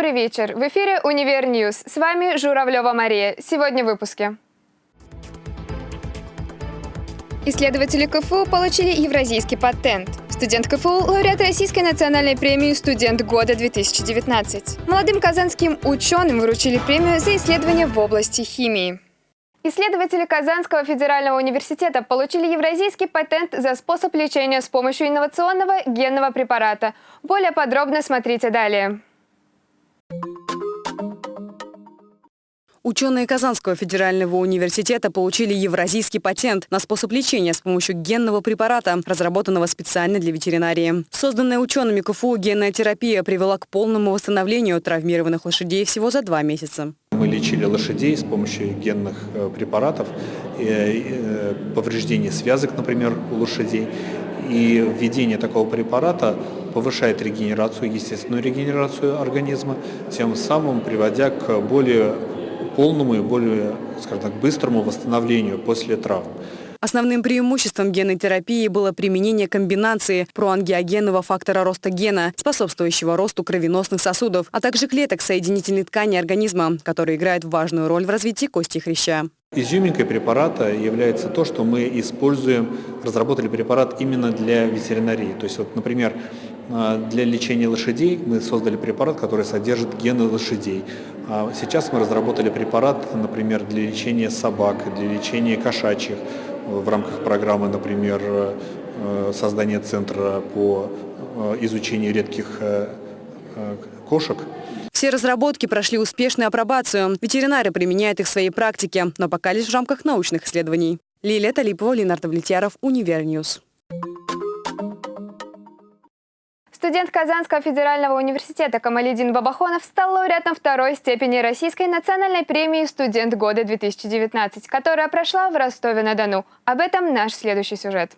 добрый вечер. В эфире «Универ News». С вами Журавлева Мария. Сегодня в выпуске. Исследователи КФУ получили евразийский патент. Студент КФУ – лауреат Российской национальной премии «Студент года-2019». Молодым казанским ученым вручили премию за исследования в области химии. Исследователи Казанского федерального университета получили евразийский патент за способ лечения с помощью инновационного генного препарата. Более подробно смотрите далее. Ученые Казанского федерального университета получили евразийский патент на способ лечения с помощью генного препарата, разработанного специально для ветеринарии. Созданная учеными КФУ генная терапия привела к полному восстановлению травмированных лошадей всего за два месяца. Мы лечили лошадей с помощью генных э, препаратов, э, повреждение связок, например, у лошадей. И введение такого препарата повышает регенерацию, естественную регенерацию организма, тем самым приводя к более полному и более, скажем так, быстрому восстановлению после травм. Основным преимуществом генной терапии было применение комбинации проангиогенного фактора роста гена, способствующего росту кровеносных сосудов, а также клеток соединительной ткани организма, которые играют важную роль в развитии кости хряща. Изюминкой препарата является то, что мы используем, разработали препарат именно для ветеринарии. То есть, вот, например, для лечения лошадей мы создали препарат, который содержит гены лошадей. А сейчас мы разработали препарат, например, для лечения собак, для лечения кошачьих в рамках программы, например, э, создания центра по э, изучению редких э, кошек. Все разработки прошли успешную апробацию. Ветеринары применяют их в своей практике, но пока лишь в рамках научных исследований. Лилия Талипова, Ленар Давлетьяров, Универ News. Студент Казанского федерального университета Камалидин Бабахонов стал лауреатом второй степени Российской национальной премии «Студент года-2019», которая прошла в Ростове-на-Дону. Об этом наш следующий сюжет.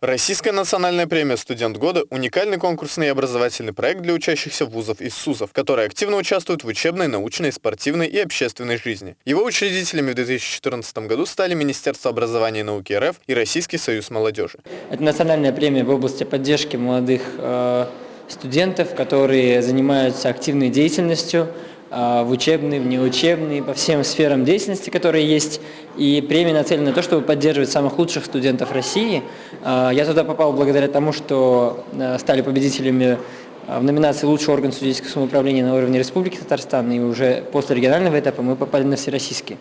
Российская национальная премия «Студент года» – уникальный конкурсный и образовательный проект для учащихся вузов и СУЗов, которые активно участвуют в учебной, научной, спортивной и общественной жизни. Его учредителями в 2014 году стали Министерство образования и науки РФ и Российский союз молодежи. Это национальная премия в области поддержки молодых э, студентов, которые занимаются активной деятельностью, в учебный, в неучебный, по всем сферам деятельности, которые есть. И премия нацелена на то, чтобы поддерживать самых лучших студентов России. А, я туда попал благодаря тому, что а, стали победителями в номинации «Лучший орган студенческого самоуправления на уровне Республики Татарстан», и уже после регионального этапа мы попали на всероссийский.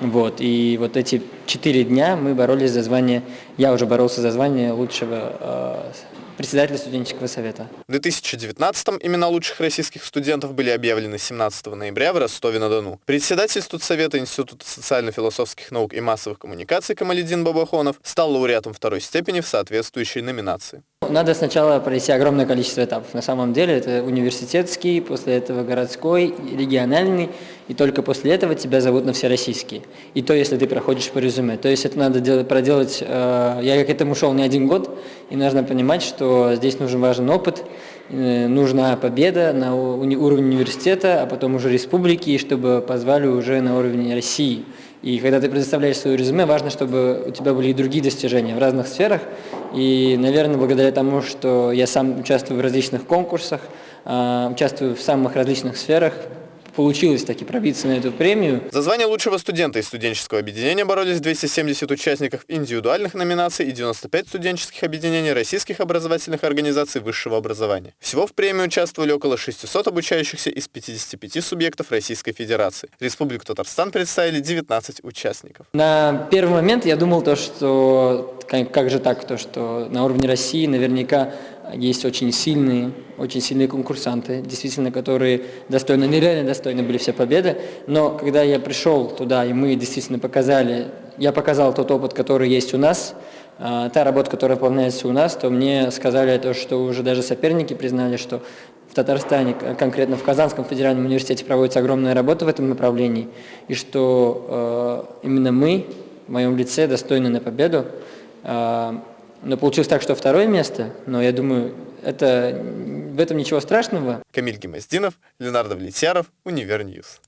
Вот, и вот эти четыре дня мы боролись за звание, я уже боролся за звание лучшего председателя студенческого совета. В 2019-м имена лучших российских студентов были объявлены 17 ноября в Ростове-на-Дону. Председатель студсовета Института социально-философских наук и массовых коммуникаций Камаледин Бабахонов стал лауреатом второй степени в соответствующей номинации. Надо сначала пройти огромное количество этапов. На самом деле это университетский, после этого городской, региональный, и только после этого тебя зовут на всероссийский. И то, если ты проходишь по резюме. То есть это надо делать, проделать, э, я к этому шел не один год, и нужно понимать, что здесь нужен важен опыт, э, нужна победа на уни уровне университета, а потом уже республики, чтобы позвали уже на уровне России. И когда ты предоставляешь свое резюме, важно, чтобы у тебя были и другие достижения в разных сферах. И, наверное, благодаря тому, что я сам участвую в различных конкурсах, э, участвую в самых различных сферах, получилось таки пробиться на эту премию. За звание лучшего студента из студенческого объединения боролись 270 участников индивидуальных номинаций и 95 студенческих объединений российских образовательных организаций высшего образования. Всего в премии участвовали около 600 обучающихся из 55 субъектов Российской Федерации. Республику Татарстан представили 19 участников. На первый момент я думал то, что как же так, то, что на уровне России наверняка есть очень сильные, очень сильные конкурсанты, действительно, которые достойны, нереально достойны были все победы. Но когда я пришел туда, и мы действительно показали, я показал тот опыт, который есть у нас, а, та работа, которая выполняется у нас, то мне сказали то, что уже даже соперники признали, что в Татарстане, конкретно в Казанском федеральном университете проводится огромная работа в этом направлении, и что э, именно мы, в моем лице, достойны на победу. Э, но получилось так, что второе место, но я думаю, это, в этом ничего страшного. Камиль Гемоздинов, Ленар Давлетьяров, Универ News.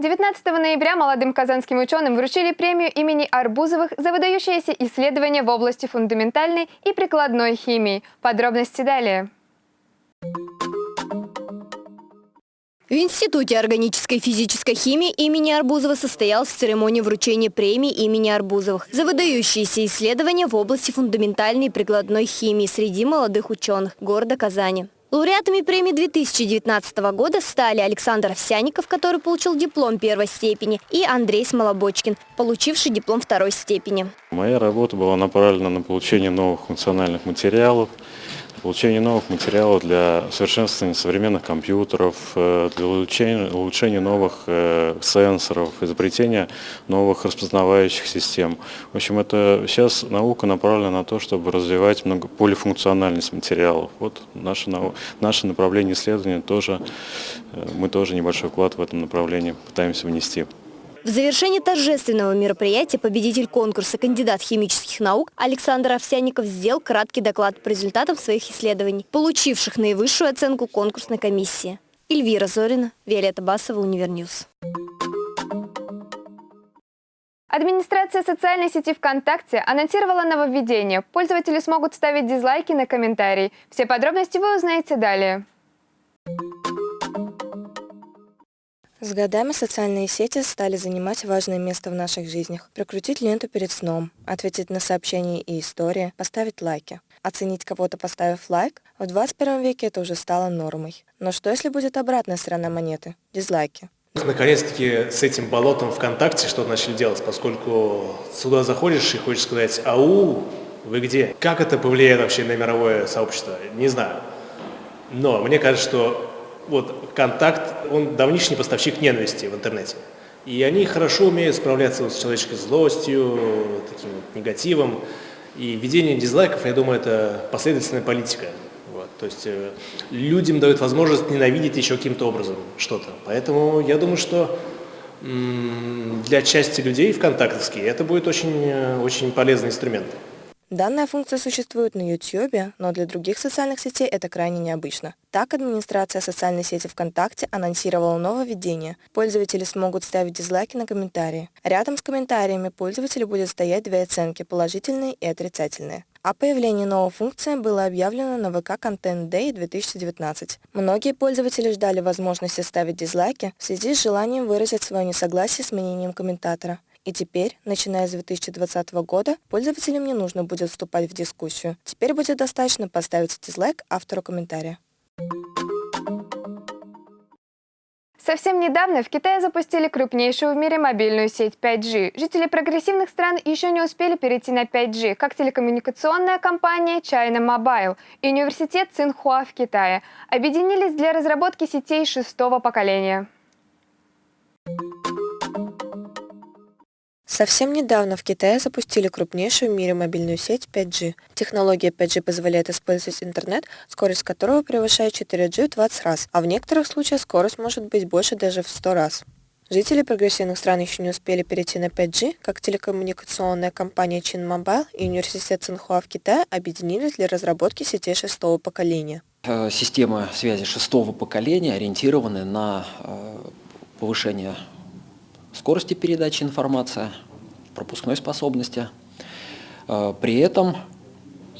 19 ноября молодым казанским ученым вручили премию имени Арбузовых за выдающиеся исследования в области фундаментальной и прикладной химии. Подробности далее. В Институте органической физической химии имени Арбузова состоялась церемония вручения премии имени Арбузовых за выдающиеся исследования в области фундаментальной и прикладной химии среди молодых ученых города Казани. Лауреатами премии 2019 года стали Александр Овсяников, который получил диплом первой степени, и Андрей Смолобочкин, получивший диплом второй степени. Моя работа была направлена на получение новых функциональных материалов, получение новых материалов для совершенствования современных компьютеров, э, для улучшения, улучшения новых э, сенсоров, изобретения новых распознавающих систем. В общем, это сейчас наука направлена на то, чтобы развивать много, полифункциональность материалов. Вот наше, наше направление исследования тоже, э, мы тоже небольшой вклад в этом направлении пытаемся внести. В завершении торжественного мероприятия победитель конкурса кандидат химических наук Александр Овсяников сделал краткий доклад по результатам своих исследований, получивших наивысшую оценку конкурсной комиссии. Эльвира Зорина, Виолетта Басова, Универньюз. Администрация социальной сети ВКонтакте анонсировала нововведение. Пользователи смогут ставить дизлайки на комментарии. Все подробности вы узнаете далее. С годами социальные сети стали занимать важное место в наших жизнях. Прокрутить ленту перед сном, ответить на сообщения и истории, поставить лайки. Оценить кого-то, поставив лайк, в 21 веке это уже стало нормой. Но что если будет обратная сторона монеты – дизлайки? Наконец-таки с этим болотом ВКонтакте что-то начали делать, поскольку сюда заходишь и хочешь сказать «Ау, вы где?». Как это повлияет вообще на мировое сообщество? Не знаю. Но мне кажется, что вот контакт, он давнишний поставщик ненависти в интернете. И они хорошо умеют справляться с человеческой злостью, таким вот негативом. И введение дизлайков, я думаю, это последовательная политика. Вот. То есть э, людям дают возможность ненавидеть еще каким-то образом что-то. Поэтому я думаю, что для части людей вконтактовские это будет очень, э, очень полезный инструмент. Данная функция существует на YouTube, но для других социальных сетей это крайне необычно. Так, администрация социальной сети ВКонтакте анонсировала нововведение. Пользователи смогут ставить дизлайки на комментарии. Рядом с комментариями пользователю будет стоять две оценки – положительные и отрицательные. О появлении новой функции было объявлено на ВК Content Day 2019. Многие пользователи ждали возможности ставить дизлайки в связи с желанием выразить свое несогласие с мнением комментатора. И теперь, начиная с 2020 года, пользователям не нужно будет вступать в дискуссию. Теперь будет достаточно поставить дизлайк автору комментария. Совсем недавно в Китае запустили крупнейшую в мире мобильную сеть 5G. Жители прогрессивных стран еще не успели перейти на 5G, как телекоммуникационная компания China Mobile и университет Цинхуа в Китае объединились для разработки сетей шестого поколения. Совсем недавно в Китае запустили крупнейшую в мире мобильную сеть 5G. Технология 5G позволяет использовать интернет, скорость которого превышает 4G в 20 раз, а в некоторых случаях скорость может быть больше даже в 100 раз. Жители прогрессивных стран еще не успели перейти на 5G, как телекоммуникационная компания Чин Mobile и университет Цинхуа в Китае объединились для разработки сетей шестого поколения. Э, система связи шестого поколения ориентированы на э, повышение скорости передачи информации, пропускной способности. Э, при этом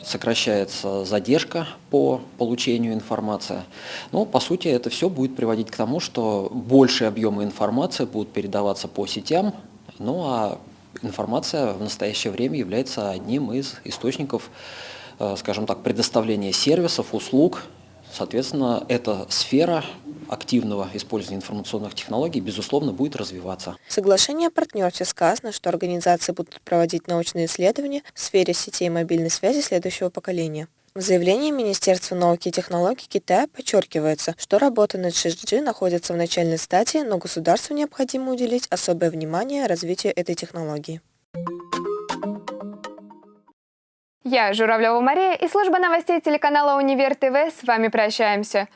сокращается задержка по получению информации. Но, по сути, это все будет приводить к тому, что большие объемы информации будут передаваться по сетям, ну а информация в настоящее время является одним из источников, э, скажем так, предоставления сервисов, услуг. Соответственно, эта сфера активного использования информационных технологий, безусловно, будет развиваться. В соглашении о партнерстве сказано, что организации будут проводить научные исследования в сфере сетей мобильной связи следующего поколения. В заявлении Министерства науки и технологий Китая подчеркивается, что работа над 6G находится в начальной стадии, но государству необходимо уделить особое внимание развитию этой технологии. Я, Журавлева Мария, и служба новостей телеканала «Универ ТВ» с вами прощаемся.